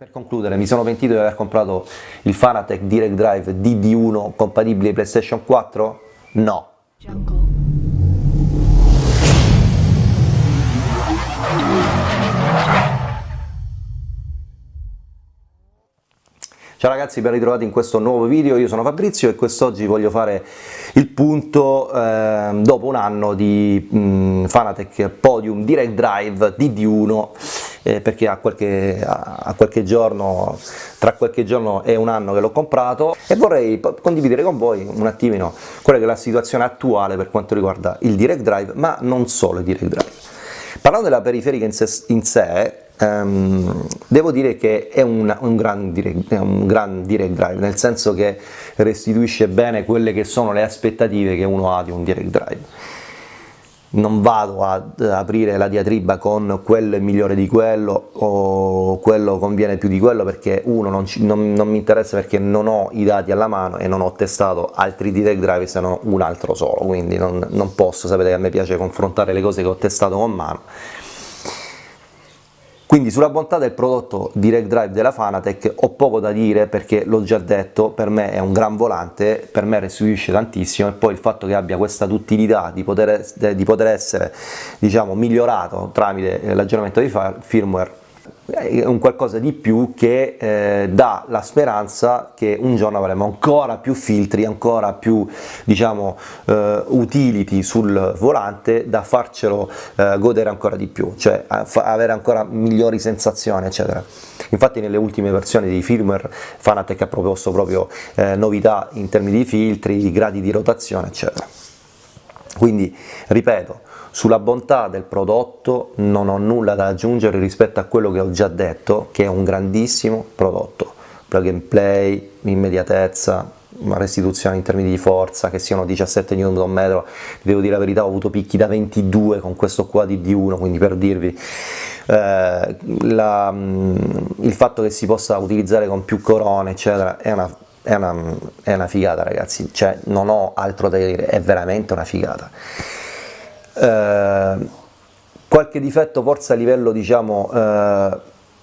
Per concludere, mi sono pentito di aver comprato il Fanatec Direct Drive DD1 compatibile PlayStation 4? No. Ciao ragazzi, ben ritrovati in questo nuovo video, io sono Fabrizio e quest'oggi voglio fare il punto eh, dopo un anno di mh, mm, Fanatec Podium Direct Drive DD1 eh, perché a qualche, a, a qualche giorno, tra qualche giorno e un anno che l'ho comprato e vorrei condividere con voi un attimino quella che è la situazione attuale per quanto riguarda il Direct Drive, ma non solo il Direct Drive. Parlando della periferica in sé, in sé Um, devo dire che è un, un, gran direct, un, gran direct, drive, nel senso che restituisce bene quelle che sono le aspettative che uno ha di un direct drive. Non vado ad aprire la diatriba con quello è migliore di quello o quello conviene più di quello perché uno non, ci, non, non mi interessa perché non ho i dati alla mano e non ho testato altri direct drive se non un altro solo, quindi non, non posso, sapete che a me piace confrontare le cose che ho testato con mano quindi sulla bontà del prodotto Direct Drive della Fanatec ho poco da dire perché l'ho già detto, per me è un gran volante, per me restituisce tantissimo e poi il fatto che abbia questa duttilità di poter, di poter essere diciamo, migliorato tramite l'aggiornamento di firmware è un qualcosa di più che eh, dà la speranza che un giorno avremo ancora più filtri, ancora più diciamo, eh, utility sul volante da farcelo eh, godere ancora di più, cioè avere ancora migliori sensazioni eccetera. Infatti nelle ultime versioni di firmware Fanatec ha proposto proprio eh, novità in termini di filtri, di gradi di rotazione eccetera. Quindi ripeto, sulla bontà del prodotto non ho nulla da aggiungere rispetto a quello che ho già detto, che è un grandissimo prodotto. Plug and play, immediatezza, restituzione in termini di forza, che siano 17 Nm, devo dire la verità, ho avuto picchi da 22 con questo qua di D1, quindi per dirvi eh, la, il fatto che si possa utilizzare con più corone, eccetera, è una, è una, è una figata ragazzi, cioè non ho altro da dire, è veramente una figata. Eh, qualche difetto forse a livello diciamo eh,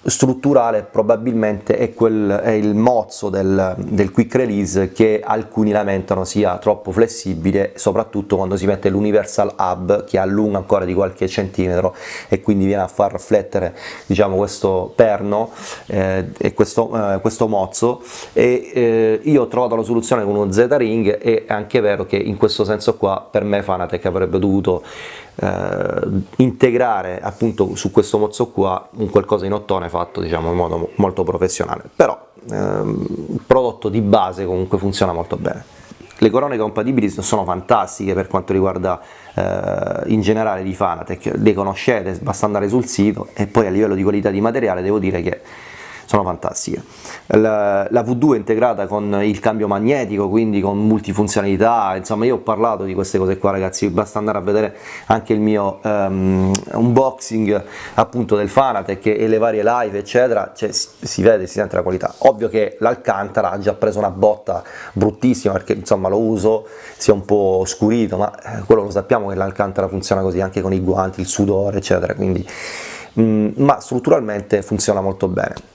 strutturale probabilmente è, quel, è il mozzo del, del, quick release che alcuni lamentano sia troppo flessibile soprattutto quando si mette l'universal hub che allunga ancora di qualche centimetro e quindi viene a far riflettere diciamo questo perno eh, e questo, eh, questo, mozzo. E eh, io ho trovato la soluzione con uno Z-Ring e è anche vero che in questo senso qua per me Fanatec avrebbe dovuto eh, integrare appunto su questo mozzo qua un qualcosa in ottone fatto diciamo in modo molto professionale. Però ehm, il prodotto di base comunque funziona molto bene. Le corone compatibili sono fantastiche per quanto riguarda eh, in generale di Fanatec, le conoscete, basta andare sul sito e poi a livello di qualità di materiale devo dire che sono fantastiche. La, la, V2 è integrata con il cambio magnetico, quindi con multifunzionalità, insomma io ho parlato di queste cose qua ragazzi, basta andare a vedere anche il mio um, unboxing appunto del Fanatec e le varie live eccetera, cioè, si vede, si sente la qualità. Ovvio che l'Alcantara ha già preso una botta bruttissima perché insomma lo uso, si è un po' scurito, ma eh, quello lo sappiamo che l'Alcantara funziona così anche con i guanti, il sudore eccetera, quindi mm, ma strutturalmente funziona molto bene.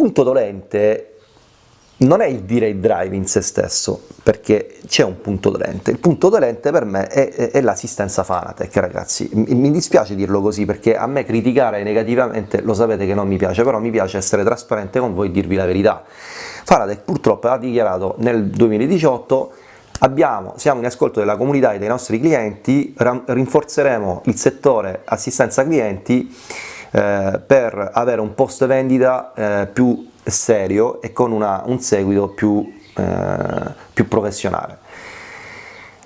Il punto dolente non è il direct drive in se stesso, perché c'è un punto dolente. Il punto dolente per me è, è, è l'assistenza Fanatec, ragazzi. Mi, mi, dispiace dirlo così, perché a me criticare negativamente lo sapete che non mi piace, però mi piace essere trasparente con voi e dirvi la verità. Fanatec purtroppo ha dichiarato nel 2018 Abbiamo, siamo in ascolto della comunità e dei nostri clienti, rinforzeremo il settore assistenza clienti eh, per avere un post vendita eh, più serio e con una, un seguito più, eh, più professionale.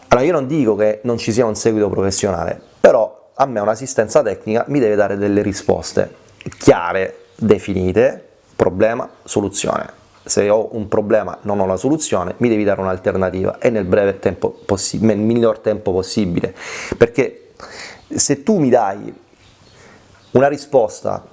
Allora io non dico che non ci sia un seguito professionale, però a me un'assistenza tecnica mi deve dare delle risposte chiare, definite, problema, soluzione. Se ho un problema non ho la soluzione, mi devi dare un'alternativa e nel breve tempo nel miglior tempo possibile, perché se tu mi dai una risposta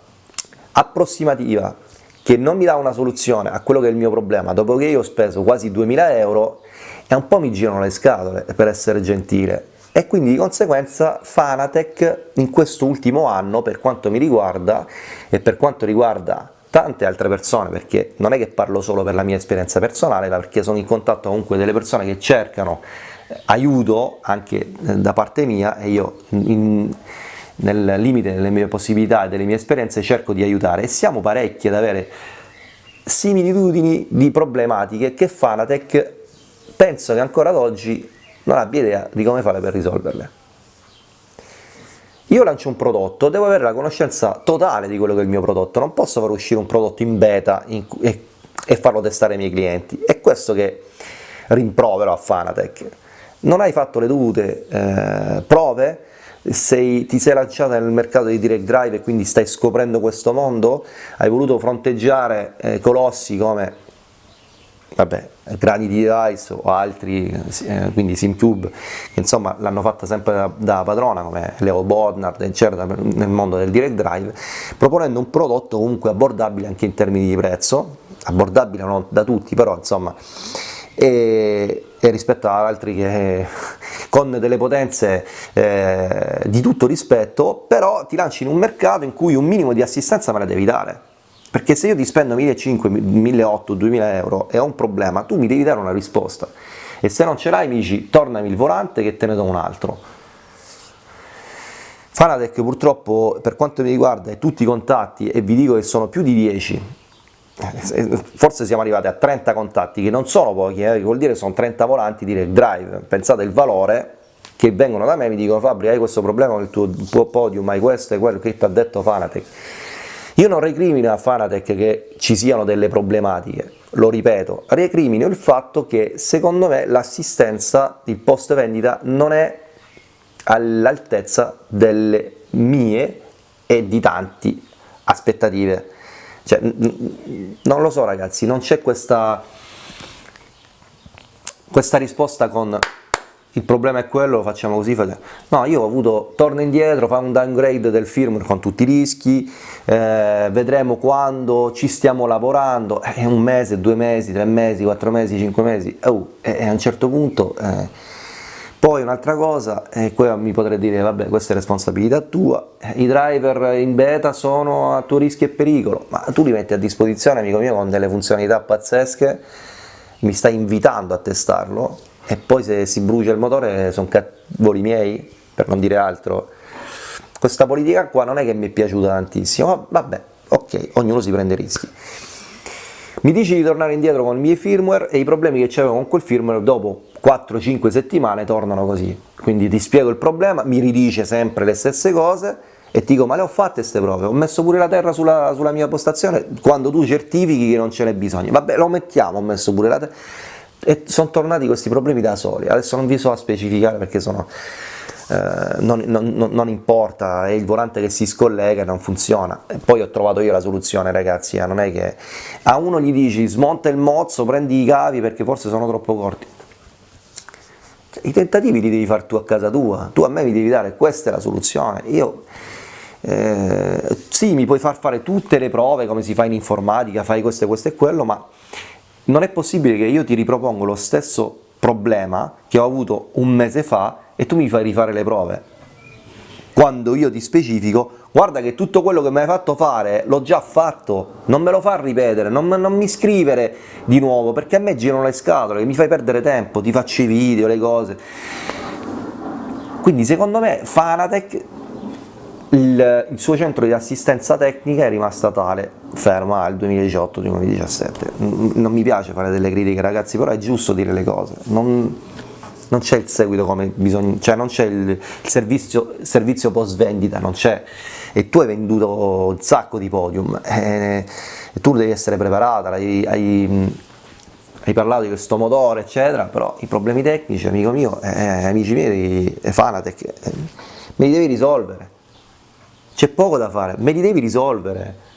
approssimativa che non mi dà una soluzione a quello che è il mio problema, dopo che io ho speso quasi 2000 euro, e un po' mi girano le scatole, per essere gentile. e quindi di conseguenza Fanatec in questo ultimo anno, per quanto mi riguarda e per quanto riguarda tante altre persone, perché non è che parlo solo per la mia esperienza personale, ma perché sono in contatto comunque delle persone che cercano eh, aiuto anche eh, da parte mia e io in, nel limite delle mie possibilità e delle mie esperienze cerco di aiutare e siamo parecchi ad avere similitudini di problematiche che Fanatec penso che ancora ad oggi non abbia idea di come fare per risolverle. Io lancio un prodotto, devo avere la conoscenza totale di quello che è il mio prodotto, non posso far uscire un prodotto in beta in, e, e, farlo testare ai miei clienti. È questo che rimprovero a Fanatec. Non hai fatto le dovute eh, prove, sei, ti sei lanciato nel mercato di direct drive e quindi stai scoprendo questo mondo, hai voluto fronteggiare eh, colossi come vabbè, Granity Device o altri, eh, quindi SimCube, che insomma l'hanno fatta sempre da, da, padrona come Leo Bodnard, eccetera, nel mondo del direct drive, proponendo un prodotto comunque abbordabile anche in termini di prezzo, abbordabile non da tutti, però insomma, e, e rispetto ad altri che con delle potenze eh, di tutto rispetto, però ti lanci in un mercato in cui un minimo di assistenza me la devi dare perché se io ti spendo 1.500, 1.800, 2.000 euro e ho un problema, tu mi devi dare una risposta. E se non ce l'hai mi dici tornami il volante che te ne do un altro. Fanatec purtroppo per quanto mi riguarda tutti i contatti, e vi dico che sono più di 10, forse siamo arrivati a 30 contatti, che non sono pochi, eh, vuol dire sono 30 volanti direct drive, pensate il valore che vengono da me e mi dicono Fabri hai questo problema con il tuo podium, hai questo e quello che ti ha detto Fanatec, io non recrimino a Fanatec che ci siano delle problematiche, lo ripeto, recrimino il fatto che secondo me l'assistenza, il post vendita non è all'altezza delle mie e di tanti aspettative. Cioè, non lo so ragazzi, non c'è questa, questa risposta con il problema è quello, facciamo così, no, io ho avuto, torno indietro, fa un downgrade del firmware con tutti i rischi, eh, vedremo quando, ci stiamo lavorando, è un mese, due mesi, tre mesi, quattro mesi, cinque mesi, oh, e, a un certo punto, eh. Poi un'altra cosa, e qui mi potrei dire, vabbè, questa è responsabilità tua, i driver in beta sono a tuo rischio e pericolo, ma tu li metti a disposizione, amico mio, con delle funzionalità pazzesche, mi stai invitando a testarlo, e poi se si brucia il motore sono cavoli miei, per non dire altro. Questa politica qua non è che mi è piaciuta tantissimo, ma vabbè, ok, ognuno si prende rischi. Mi dici di tornare indietro con i miei firmware e i problemi che c'avevo con quel firmware dopo 4-5 settimane tornano così. Quindi ti spiego il problema, mi ridice sempre le stesse cose e ti dico ma le ho fatte queste prove, ho messo pure la terra sulla, sulla mia postazione? Quando tu certifichi che non ce n'è bisogno. Vabbè, lo mettiamo, ho messo pure la terra e sono tornati questi problemi da soli, adesso non vi so a specificare perché sono, eh, non, non, non, importa, è il volante che si scollega e non funziona, poi ho trovato io la soluzione ragazzi, eh, non è che a uno gli dici smonta il mozzo, prendi i cavi perché forse sono troppo corti, i tentativi li devi fare tu a casa tua, tu a me mi devi dare, questa è la soluzione, io... Eh, sì, mi puoi far fare tutte le prove come si fa in informatica, fai questo e questo e quello, ma non è possibile che io ti ripropongo lo stesso problema che ho avuto un mese fa e tu mi fai rifare le prove. Quando io ti specifico, guarda che tutto quello che mi hai fatto fare l'ho già fatto, non me lo fa ripetere, non, non, mi scrivere di nuovo, perché a me girano le scatole, mi fai perdere tempo, ti faccio i video, le cose. Quindi secondo me Fanatec il, il, suo centro di assistenza tecnica è rimasta tale, ferma al 2018-2017. Non mi piace fare delle critiche ragazzi, però è giusto dire le cose, non, non c'è il seguito come bisogna, cioè non c'è il, servizio, servizio post vendita, non c'è, e tu hai venduto un sacco di podium, e, e tu devi essere preparata, hai, hai, hai, parlato di questo motore eccetera, però i problemi tecnici, amico mio, eh, amici miei, Fanatec, eh, me li devi risolvere c'è poco da fare, me li devi risolvere.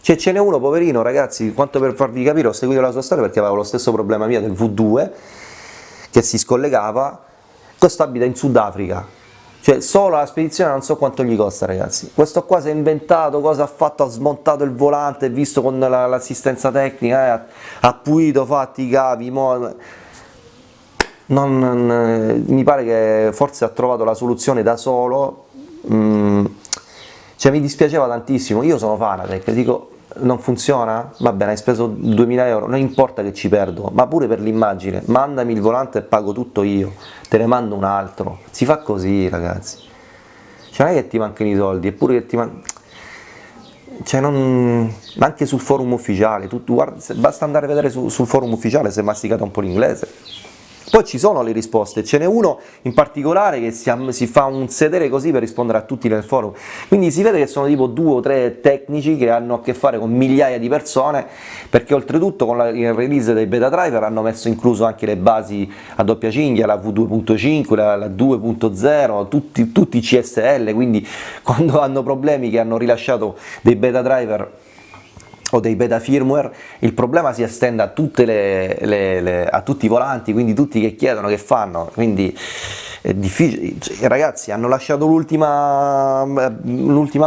Cioè ce n'è uno poverino ragazzi, quanto per farvi capire ho seguito la sua storia perché avevo lo stesso problema mio del V2 che si scollegava, questo abita in Sudafrica, cioè solo la spedizione non so quanto gli costa ragazzi, questo qua si è inventato, cosa ha fatto, ha smontato il volante, visto con l'assistenza la, tecnica, eh, ha pulito, fatti i cavi, mo... non, non, mi pare che forse ha trovato la soluzione da solo, mm, cioè mi dispiaceva tantissimo, io sono Fanatec, dico non funziona? Va bene, hai speso 2000 euro, non importa che ci perdo, ma pure per l'immagine, mandami il volante e pago tutto io, te ne mando un altro, si fa così ragazzi, cioè non è che ti mancano i soldi, eppure che ti mancano cioè non, anche sul forum ufficiale, tu, tu guarda, basta andare a vedere su, sul forum ufficiale se masticate un po' l'inglese. Poi ci sono le risposte, ce n'è uno in particolare che si, si, fa un sedere così per rispondere a tutti nel forum, quindi si vede che sono tipo due o tre tecnici che hanno a che fare con migliaia di persone, perché oltretutto con la, il release dei beta driver hanno messo incluso anche le basi a doppia cinghia, la V2.5, la, la 2.0, tutti, tutti i CSL, quindi quando hanno problemi che hanno rilasciato dei beta driver o dei beta firmware, il problema si estende a, le, le, le, a tutti i volanti, quindi tutti che chiedono, che fanno, quindi è difficile, cioè, ragazzi hanno lasciato l'ultima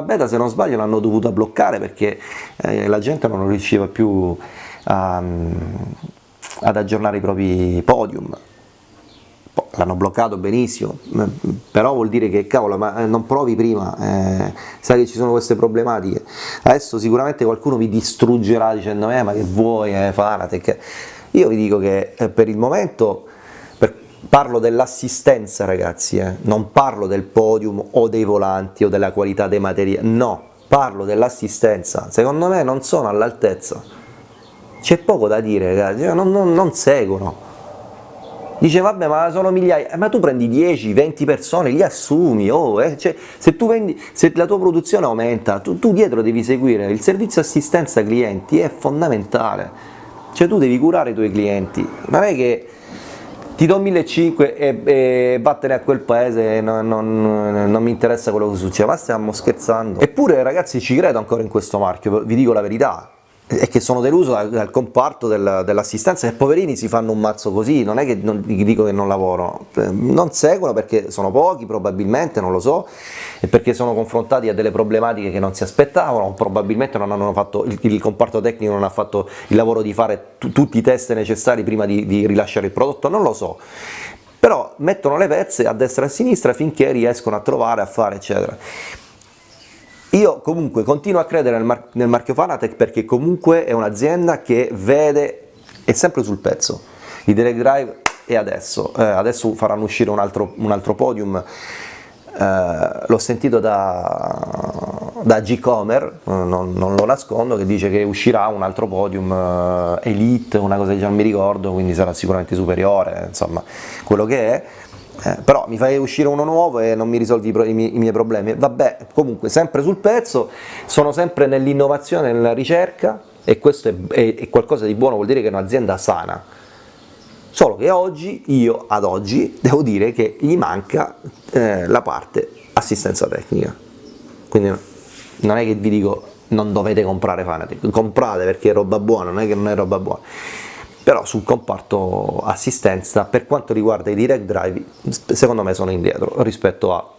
beta, se non sbaglio l'hanno dovuta bloccare perché eh, la gente non riusciva più a, ad aggiornare i propri podium, l'hanno bloccato benissimo, però vuol dire che cavolo, ma eh, non provi prima, eh, sai che ci sono queste problematiche. Adesso sicuramente qualcuno vi distruggerà dicendo eh ma che vuoi, eh, Fanatec. Io vi dico che eh, per il momento per, parlo dell'assistenza ragazzi, eh, non parlo del podium o dei volanti o della qualità dei materiali, no, parlo dell'assistenza, secondo me non sono all'altezza. C'è poco da dire ragazzi, non, non, non seguono dice vabbè ma sono migliaia, eh, ma tu prendi 10, 20 persone, li assumi, oh, eh, cioè, se, vendi, se la tua produzione aumenta, tu, tu dietro devi seguire, il servizio assistenza clienti è fondamentale, cioè tu devi curare i tuoi clienti, non è che ti do 1500 e, e vattene a quel paese, non, non, non mi interessa quello che succede, ma stiamo scherzando. Eppure ragazzi ci credo ancora in questo marchio, vi dico la verità, e che sono deluso dal, dal comparto del, dell'assistenza e poverini si fanno un mazzo così, non è che non, dico che non lavoro, eh, non seguono perché sono pochi probabilmente, non lo so, e perché sono confrontati a delle problematiche che non si aspettavano, probabilmente non hanno fatto, il, il comparto tecnico non ha fatto il lavoro di fare tutti i test necessari prima di, di rilasciare il prodotto, non lo so, però mettono le pezze a destra e a sinistra finché riescono a trovare, a fare eccetera. Io comunque continuo a credere nel, mar nel marchio Fanatec perché comunque è un'azienda che vede, è sempre sul pezzo, i direct drive e adesso, eh, adesso faranno uscire un altro, un altro podium, eh, l'ho sentito da, da G-Comer, non, non, lo nascondo, che dice che uscirà un altro podium eh, Elite, una cosa che già non mi ricordo, quindi sarà sicuramente superiore, insomma, quello che è, eh, però mi fai uscire uno nuovo e non mi risolvi i, i, i, miei problemi, vabbè, comunque sempre sul pezzo, sono sempre nell'innovazione, nella ricerca e questo è, è, è, qualcosa di buono, vuol dire che è un'azienda sana, solo che oggi, io ad oggi, devo dire che gli manca eh, la parte assistenza tecnica, quindi non è che vi dico non dovete comprare Fanatec, comprate perché è roba buona, non è che non è roba buona, però sul comparto assistenza per quanto riguarda i direct drive secondo me sono indietro rispetto a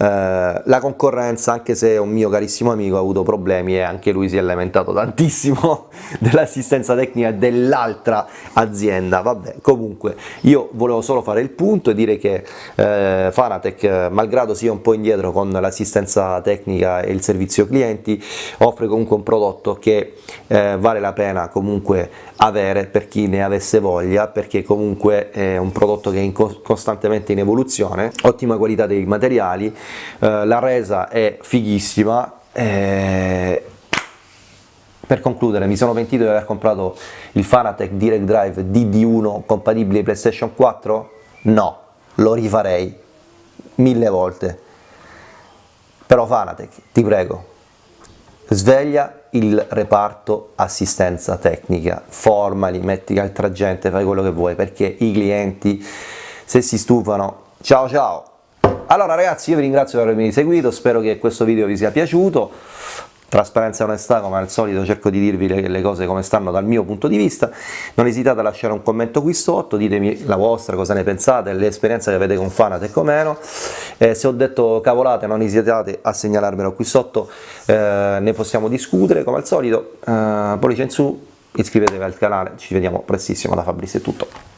la concorrenza, anche se un mio carissimo amico ha avuto problemi e anche lui si è lamentato tantissimo dell'assistenza tecnica dell'altra azienda, vabbè comunque io volevo solo fare il punto e dire che eh, Fanatec malgrado sia un po' indietro con l'assistenza tecnica e il servizio clienti offre comunque un prodotto che eh, vale la pena comunque avere per chi ne avesse voglia perché comunque è un prodotto che è in costantemente in evoluzione, ottima qualità dei materiali, eh, la resa è fighissima, eh, per concludere mi sono pentito di aver comprato il Fanatec Direct Drive DD1 compatibile PlayStation 4? No, lo rifarei mille volte, però Fanatec, ti prego, sveglia il reparto assistenza tecnica, formali, metti altra gente, fai quello che vuoi, perché i clienti se si stufano, ciao ciao! Allora ragazzi io vi ringrazio per avermi seguito, spero che questo video vi sia piaciuto, trasparenza e onestà come al solito cerco di dirvi le, le, cose come stanno dal mio punto di vista, non esitate a lasciare un commento qui sotto, ditemi la vostra, cosa ne pensate, l'esperienza che avete con Fanatec o meno, eh, se ho detto cavolate non esitate a segnalarmelo qui sotto, eh, ne possiamo discutere. Come al solito, eh, pollice in su, iscrivetevi al canale, ci vediamo prestissimo da Fabrizio è tutto.